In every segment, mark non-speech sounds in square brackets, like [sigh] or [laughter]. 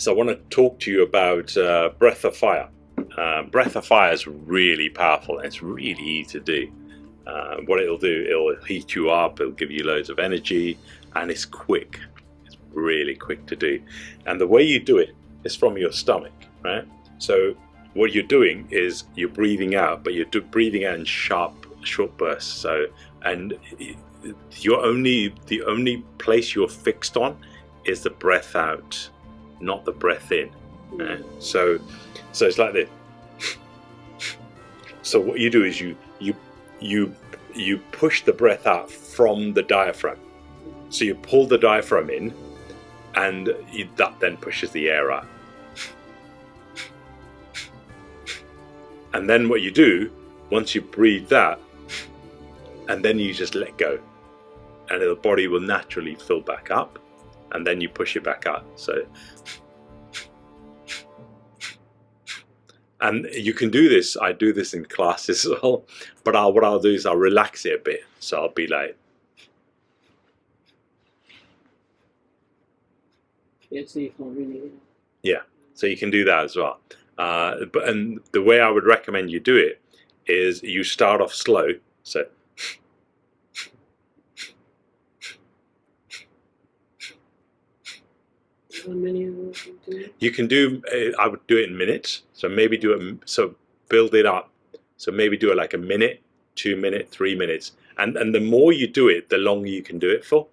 So I want to talk to you about uh, Breath of Fire. Uh, Breath of Fire is really powerful and it's really easy to do. Uh, what it'll do, it'll heat you up, it'll give you loads of energy, and it's quick. It's really quick to do. And the way you do it is from your stomach, right? So what you're doing is you're breathing out, but you're breathing out in sharp, short bursts. So, and your only the only place you're fixed on is the breath out not the breath in. Right? So, so it's like this. [laughs] So what you do is you you you you push the breath out from the diaphragm. So you pull the diaphragm in, and you, that then pushes the air out. [laughs] And then what you do, once you breathe that, and then you just let go, and the body will naturally fill back up and then you push it back out. So, and you can do this. I do this in classes [laughs] as well. But I'll, what I'll do is I'll relax it a bit. So I'll be like. Yeah, so you can't really. Yeah, so you can do that as well. Uh, but and the way I would recommend you do it is you start off slow. So You can do. Uh, I would do it in minutes. So maybe do it. So build it up. So maybe do it like a minute, two minute, three minutes, and and the more you do it, the longer you can do it for.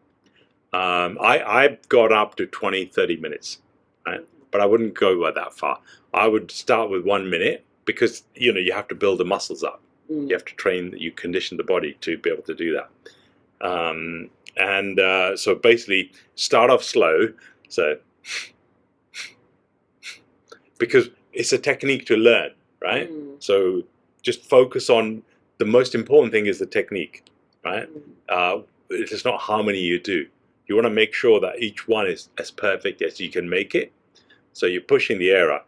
Um, I I got up to 20, 30 minutes, right? But I wouldn't go by that far. I would start with one minute because you know you have to build the muscles up. Mm. You have to train. You condition the body to be able to do that. Um, and uh, so basically, start off slow. So because it's a technique to learn, right? Mm. So just focus on the most important thing is the technique, right? Mm. Uh, it's not how many you do. You want to make sure that each one is as perfect as you can make it. So you're pushing the air up.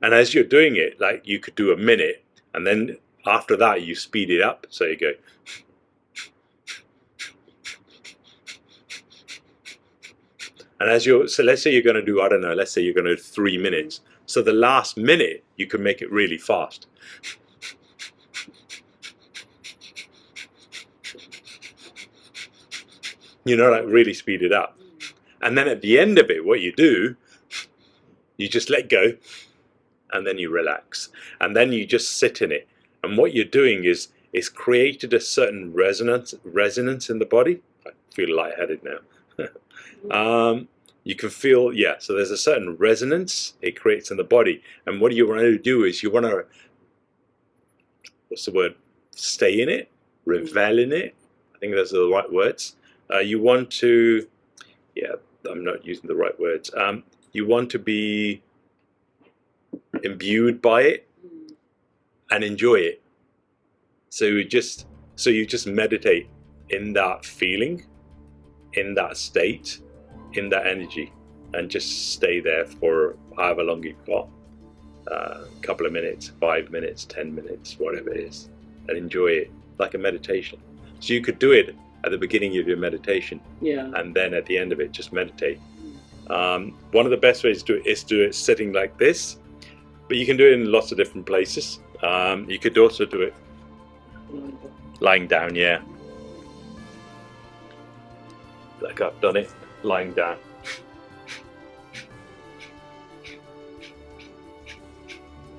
And as you're doing it, like you could do a minute, and then after that you speed it up. So you go And as you're, so let's say you're going to do, I don't know, let's say you're going to do three minutes. So the last minute, you can make it really fast. You know, like really speed it up. And then at the end of it, what you do, you just let go and then you relax. And then you just sit in it. And what you're doing is, it's created a certain resonance, resonance in the body. I feel lightheaded now. [laughs] um, you can feel, yeah, so there's a certain resonance it creates in the body. And what you want to do is you want to, what's the word, stay in it, revel in it. I think those are the right words. Uh, you want to, yeah, I'm not using the right words. Um, you want to be imbued by it and enjoy it. So you just, so you just meditate in that feeling in that state, in that energy, and just stay there for however long you've got a uh, couple of minutes, five minutes, ten minutes, whatever it is, and enjoy it like a meditation. So you could do it at the beginning of your meditation, yeah, and then at the end of it, just meditate. Um, one of the best ways to do it is to do it sitting like this, but you can do it in lots of different places. Um, you could also do it lying down, yeah like I've done it lying down.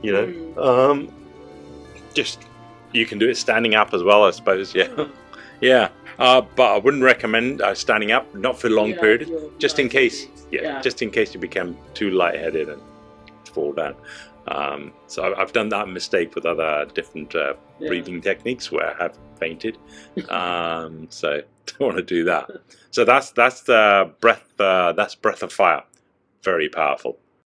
you know, mm. um, just you can do it standing up as well, I suppose. Yeah, [laughs] yeah. Uh, but I wouldn't recommend uh, standing up, not for a long yeah, period, just in case. Yeah, yeah, just in case you become too lightheaded and fall down. Um, so I've done that mistake with other different uh, yeah. breathing techniques where I have fainted. um, so [laughs] don't want to do that. So that's that's the breath. Uh, that's breath of fire. Very powerful.